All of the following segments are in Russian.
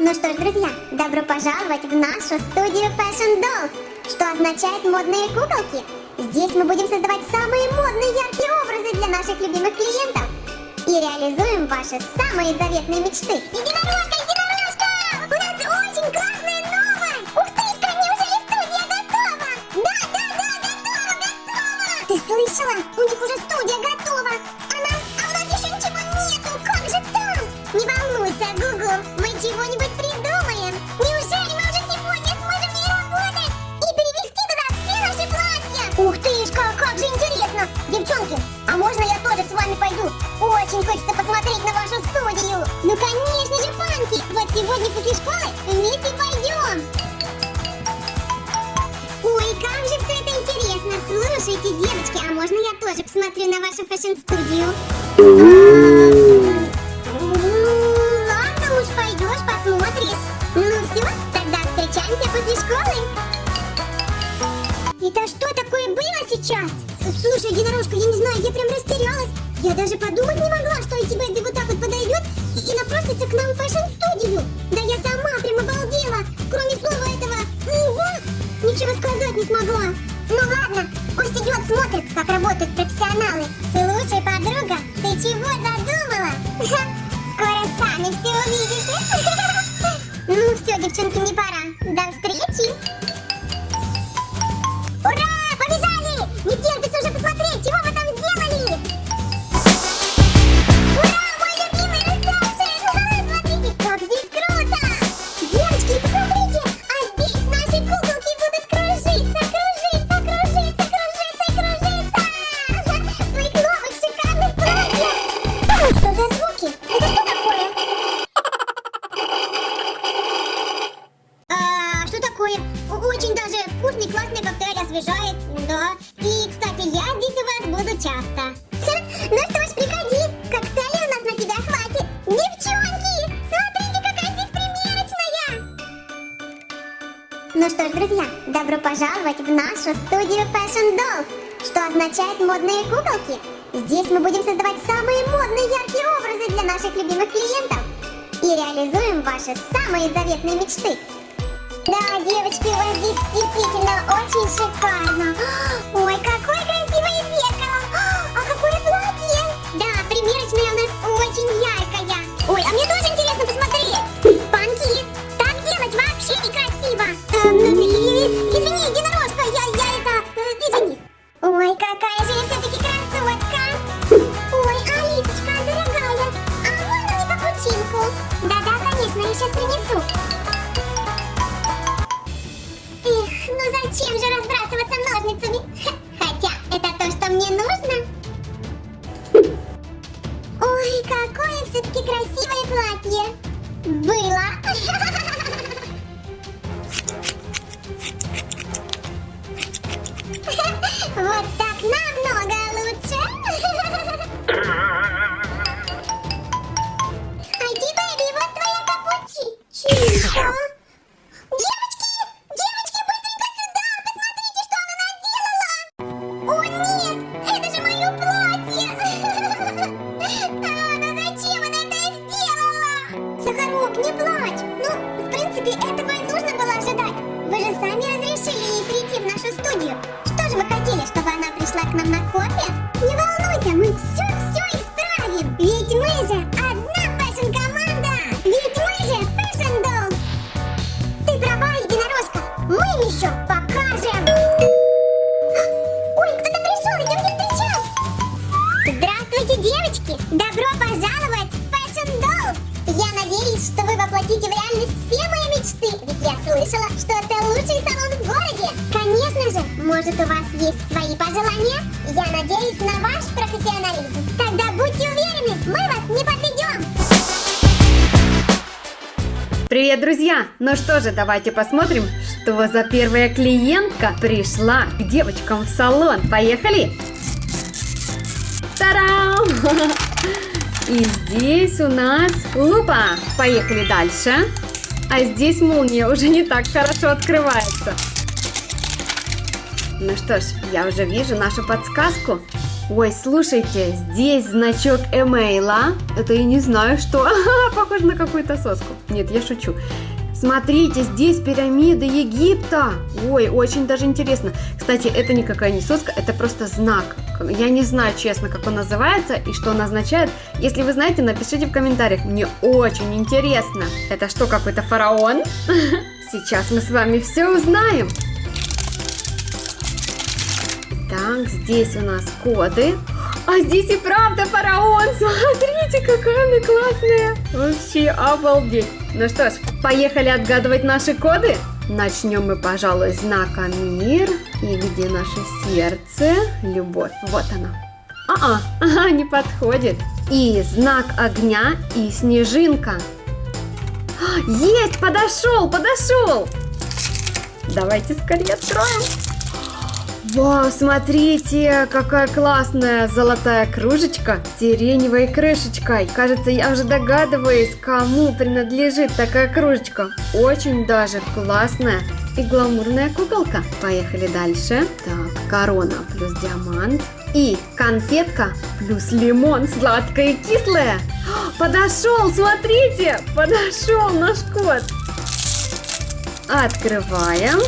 Ну что ж, друзья, добро пожаловать в нашу студию Fashion Dolls, что означает модные куколки. Здесь мы будем создавать самые модные яркие образы для наших любимых клиентов и реализуем ваши самые заветные мечты. Единорожка, единорожка! У нас очень классная новость! Ух ты, неужели студия готова? Да, да, да, готова, готова! Ты слышала? У них уже студия готова! Очень хочется посмотреть на вашу студию! Ну конечно же, Панки! Вот сегодня после школы вместе пойдем! Ой, как же все это интересно! Слушайте, девочки, а можно я тоже посмотрю на вашу фэшн-студию? Ладно уж, пойдешь, посмотришь. Ну все, тогда встречаемся после школы. Это что такое было сейчас? Слушай, единорожка, я не знаю, я прям растерялась. Я даже подумать не Ну ладно, пусть идет, смотрит, как работают профессионалы. Такое? Очень даже вкусный, классный коктейль освежает, да. И, кстати, я здесь у вас буду часто. Ну что ж, приходи, коктейля у нас на тебя хватит. Девчонки, смотрите, какая здесь примерочная. Ну что ж, друзья, добро пожаловать в нашу студию Fashion Dolls, что означает модные куколки. Здесь мы будем создавать самые модные яркие образы для наших любимых клиентов и реализуем ваши самые заветные мечты. Да, девочки, у вас здесь действительно очень шикарно. Ой, какое красивое зеркало. А какое платье. Да, примерочная у нас очень яркая. Зачем же разбрасываться ножницами? Хотя это то, что мне нужно. Сахарок, не плачь! Ну, в принципе, этого и нужно было ожидать. Вы же сами разрешили ей прийти в нашу студию. Что же вы хотели, чтобы она пришла к нам на кофе? Не волнуйся, мы все-все я слышала, что это лучший салон в городе! Конечно же, может у вас есть свои пожелания? Я надеюсь на ваш профессионализм. Тогда будьте уверены, мы вас не подведем! Привет, друзья! Ну что же, давайте посмотрим, что за первая клиентка пришла к девочкам в салон. Поехали! Тарам! И здесь у нас лупа. Поехали дальше. А здесь молния уже не так хорошо открывается. Ну что ж, я уже вижу нашу подсказку. Ой, слушайте, здесь значок эмейла. Это я не знаю что. Похоже на какую-то соску. Нет, я шучу. Смотрите, здесь пирамиды Египта. Ой, очень даже интересно. Кстати, это никакая не соска, это просто знак. Я не знаю, честно, как он называется и что он означает. Если вы знаете, напишите в комментариях. Мне очень интересно. Это что, какой-то фараон? Сейчас мы с вами все узнаем. Так, здесь у нас коды. А здесь и правда фараон. Смотрите, какая она классная. Вообще обалдеть. Ну что ж, поехали отгадывать наши коды. Начнем мы, пожалуй, с знака мир. И где наше сердце? Любовь. Вот оно. А-а, ага, не подходит. И знак огня и снежинка. Есть, подошел, подошел. Давайте скорее откроем. Вау, смотрите, какая классная золотая кружечка с сиреневой крышечкой. Кажется, я уже догадываюсь, кому принадлежит такая кружечка. Очень даже классная и гламурная куколка. Поехали дальше. Так, корона плюс диамант. И конфетка плюс лимон, сладкая и кислая. Подошел, смотрите, подошел наш кот. Открываем.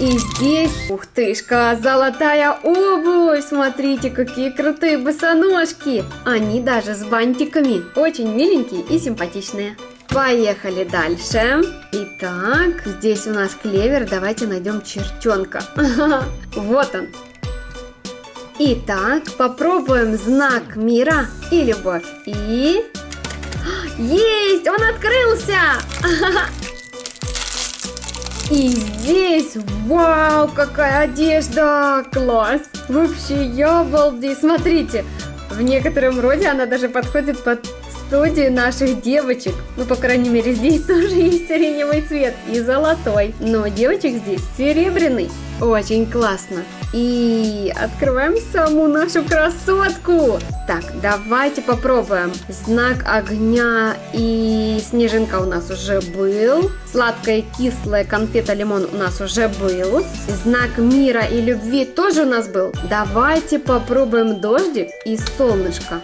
И здесь, ух тышка, золотая обувь. Смотрите, какие крутые босоножки. Они даже с бантиками. Очень миленькие и симпатичные. Поехали дальше. Итак, здесь у нас клевер. Давайте найдем чертенка. Вот он. Итак, попробуем знак мира и любовь. И... Есть! Он открылся! И здесь, вау, какая одежда! Класс! Вообще, я обалдею! Смотрите, в некотором роде она даже подходит под студию наших девочек. Ну, по крайней мере, здесь тоже есть сиреневый цвет и золотой. Но девочек здесь серебряный. Очень классно. И открываем саму нашу красотку. Так, давайте попробуем. Знак огня и снежинка у нас уже был. Сладкая кислая конфета лимон у нас уже был. Знак мира и любви тоже у нас был. Давайте попробуем дождик и солнышко.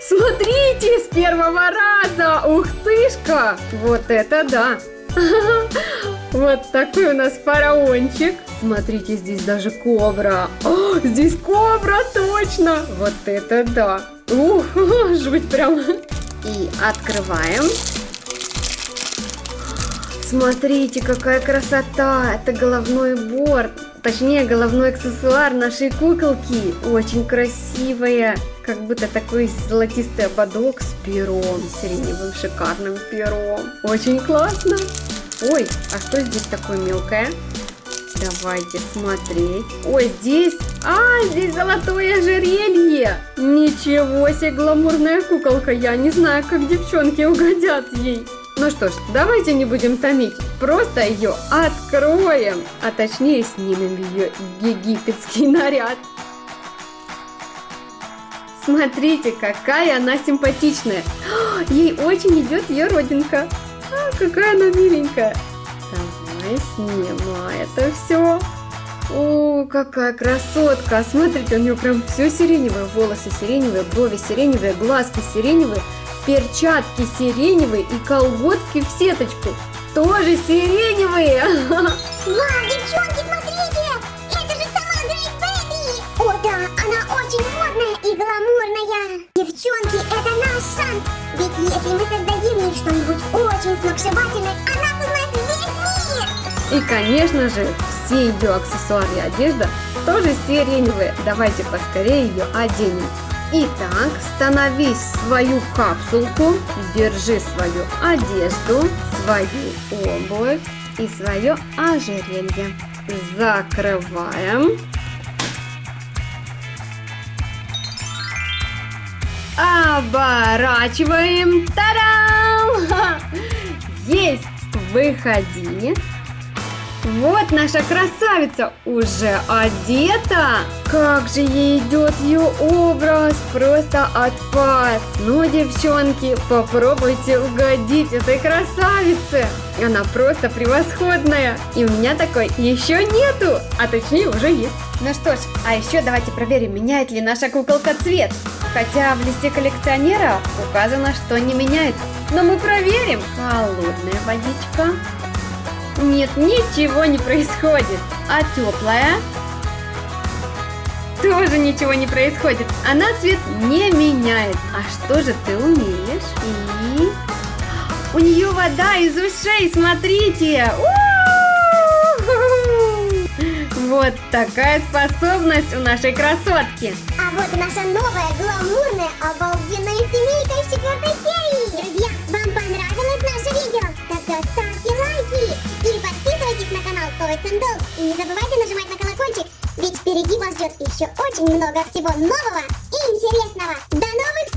Смотрите, с первого раза! Ух тышка! Вот это да! Вот такой у нас фараончик. Смотрите, здесь даже кобра. О, здесь кобра, точно! Вот это да! Ух, жуть прям. И открываем. Смотрите, какая красота! Это головной борт. Точнее, головной аксессуар нашей куколки. Очень красивая. Как будто такой золотистый ободок с пером. Сиреневым шикарным пером. Очень классно. Ой, а что здесь такое мелкое? Давайте смотреть. Ой, здесь... А, здесь золотое ожерелье. Ничего себе, гламурная куколка. Я не знаю, как девчонки угодят ей. Ну что ж, давайте не будем томить, просто ее откроем, а точнее снимем ее египетский наряд. Смотрите, какая она симпатичная. Ей очень идет ее родинка. А, какая она миленькая. Давай снимай это все. О, какая красотка. Смотрите, у нее прям все сиреневое. Волосы сиреневые, брови сиреневые, глазки сиреневые, перчатки сиреневые и колготки в сеточку. Тоже сиреневые. Вау, девчонки, смотрите! И, конечно же, все ее аксессуары и одежда тоже сиреневые. Давайте поскорее ее оденем. Итак, становись в свою капсулку, держи свою одежду, свою обувь и свое ожерелье. Закрываем. Оборачиваем. Тарам! Есть! Выходи. Вот наша красавица уже одета. Как же ей идет ее образ, просто отпад. Ну, девчонки, попробуйте угодить этой красавице. Она просто превосходная. И у меня такой еще нету, а точнее уже есть. Ну что ж, а еще давайте проверим, меняет ли наша куколка цвет. Хотя в листе коллекционера указано, что не меняет. Но мы проверим. Холодная водичка. Нет, ничего не происходит. А теплая? Тоже ничего не происходит. Она цвет не меняет. А что же ты умеешь? И... У нее вода из ушей, смотрите! Вот такая способность у нашей красотки. А вот наша новая, гламурная, обалденная семейка из четвертой торговый сундук. И не забывайте нажимать на колокольчик, ведь впереди вас ждет еще очень много всего нового и интересного. До новых